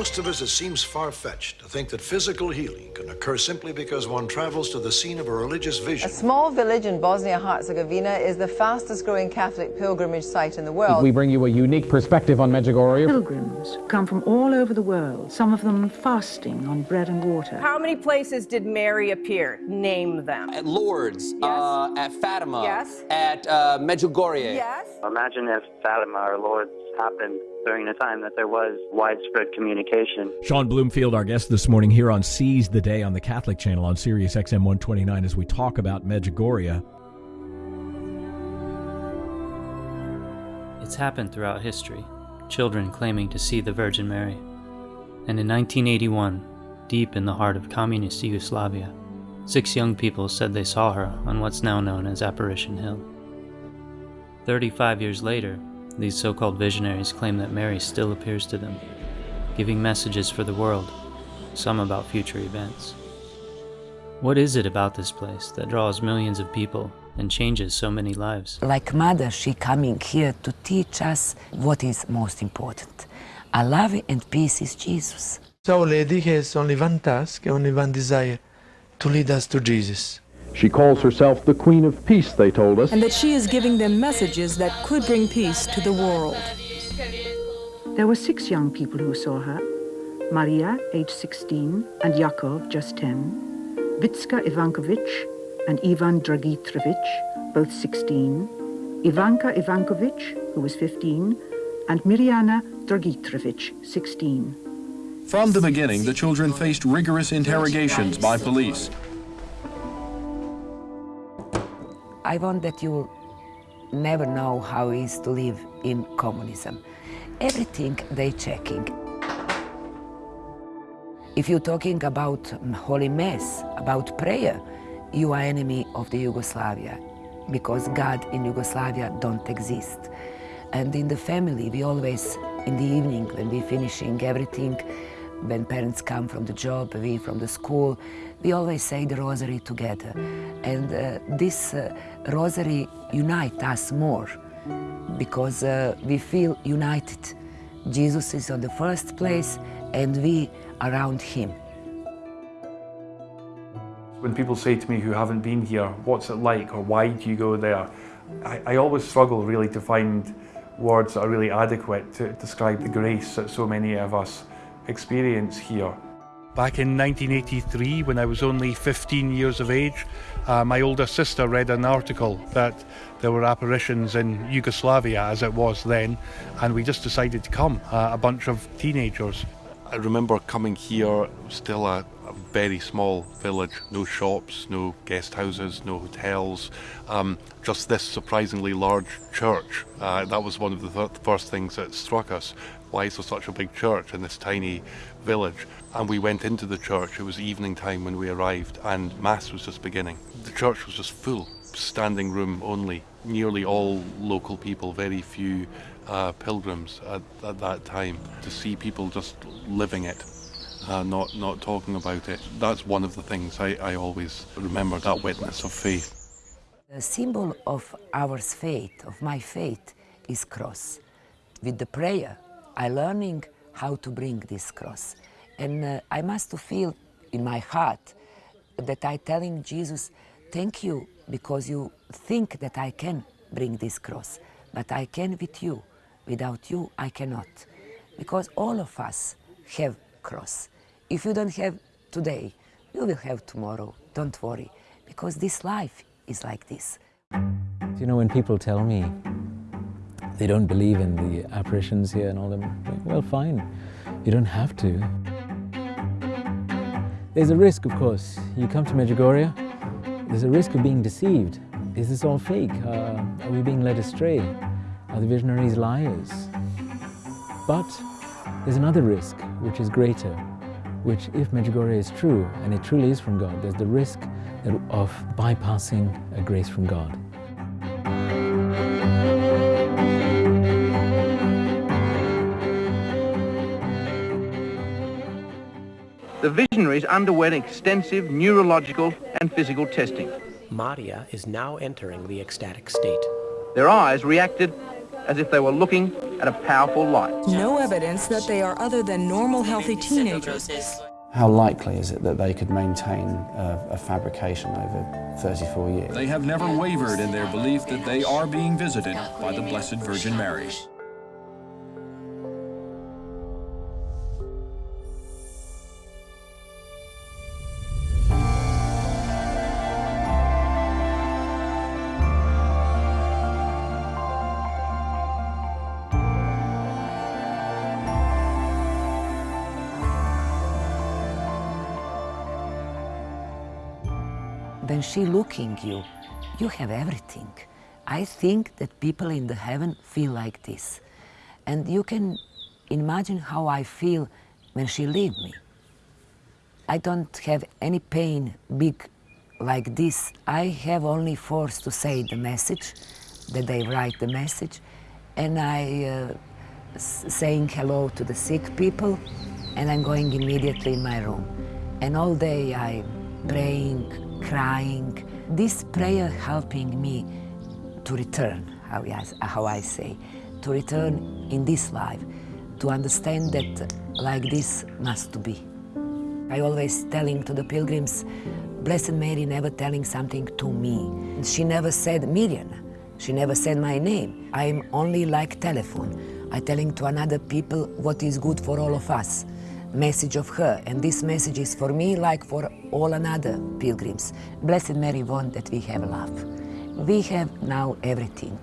most of us, it seems far-fetched to think that physical healing can occur simply because one travels to the scene of a religious vision. A small village in Bosnia-Herzegovina is the fastest-growing Catholic pilgrimage site in the world. We bring you a unique perspective on Medjugorje. Pilgrims come from all over the world, some of them fasting on bread and water. How many places did Mary appear? Name them. At Lourdes, yes. uh, at Fatima, yes. at uh, Medjugorje. Yes. Imagine if Fatima or Lourdes happened during a time that there was widespread communication. Sean Bloomfield, our guest this morning here on Seize the Day on the Catholic Channel on Sirius XM 129 as we talk about Medjugorje. It's happened throughout history, children claiming to see the Virgin Mary. And in 1981, deep in the heart of communist Yugoslavia, six young people said they saw her on what's now known as Apparition Hill. 35 years later, these so-called visionaries claim that Mary still appears to them, giving messages for the world, some about future events. What is it about this place that draws millions of people and changes so many lives? Like mother, she coming here to teach us what is most important. A love and peace is Jesus. Our Lady has only one task, only one desire, to lead us to Jesus. She calls herself the Queen of Peace, they told us. And that she is giving them messages that could bring peace to the world. There were six young people who saw her. Maria, age 16, and Yakov, just 10. Vicka Ivankovich and Ivan Dragicevic, both 16. Ivanka Ivankovich, who was 15, and Mirjana Dragicevic, 16. From the beginning, the children faced rigorous interrogations by police. I want that you never know how it is to live in communism. Everything they checking. If you're talking about Holy Mass, about prayer, you are enemy of the Yugoslavia because God in Yugoslavia don't exist. And in the family, we always, in the evening, when we're finishing everything, when parents come from the job, we from the school, we always say the rosary together. And uh, this uh, rosary unite us more because uh, we feel united. Jesus is on the first place and we around him. When people say to me who haven't been here, what's it like or why do you go there? I, I always struggle really to find words that are really adequate to describe the grace that so many of us experience here. Back in 1983, when I was only 15 years of age, uh, my older sister read an article that there were apparitions in Yugoslavia, as it was then, and we just decided to come, uh, a bunch of teenagers. I remember coming here, still a, a, very small village, no shops, no guest houses, no hotels, um, just this surprisingly large church. Uh, that was one of the th first things that struck us. Why is there such a big church in this tiny village? And we went into the church, it was evening time when we arrived, and Mass was just beginning. The church was just full, standing room only. Nearly all local people, very few uh, pilgrims at, at, that time. To see people just living it, uh, not, not talking about it, that's one of the things I, I always remember, that witness of faith. The symbol of our faith, of my faith, is cross. With the prayer, I learning how to bring this cross. And uh, I must feel in my heart that I telling Jesus, thank you because you think that I can bring this cross, but I can with you. Without you, I cannot. Because all of us have cross. If you don't have today, you will have tomorrow. Don't worry, because this life is like this. You know, when people tell me they don't believe in the apparitions here and all them, well, fine. You don't have to. There's a risk, of course. You come to Medjugorje, there's a risk of being deceived. Is this all fake? Uh, are we being led astray? Are the visionaries liars? But there's another risk, which is greater, which if Medjugorje is true, and it truly is from God, there's the risk of bypassing a grace from God. The visionaries underwent extensive neurological and physical testing. Maria is now entering the ecstatic state. Their eyes reacted as if they were looking at a powerful light. No evidence that they are other than normal, healthy teenagers. How likely is it that they could maintain a, a fabrication over 34 years? They have never wavered in their belief that they are being visited by the Blessed Virgin Mary. When she looking you, you have everything. I think that people in the heaven feel like this. And you can imagine how I feel when she leave me. I don't have any pain big like this. I have only force to say the message, that they write the message, and I uh, saying hello to the sick people, and I'm going immediately in my room. And all day I'm praying, crying. This prayer helping me to return, how I, say, to return in this life, to understand that like this must be. I always telling to the pilgrims, Blessed Mary never telling something to me. She never said Miriam. She never said my name. I'm only like telephone. I telling to another people what is good for all of us message of her, and this message is for me like for all another pilgrims. Blessed Mary want that we have love. We have now everything,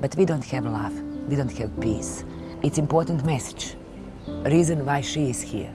but we don't have love, we don't have peace. It's important message, reason why she is here.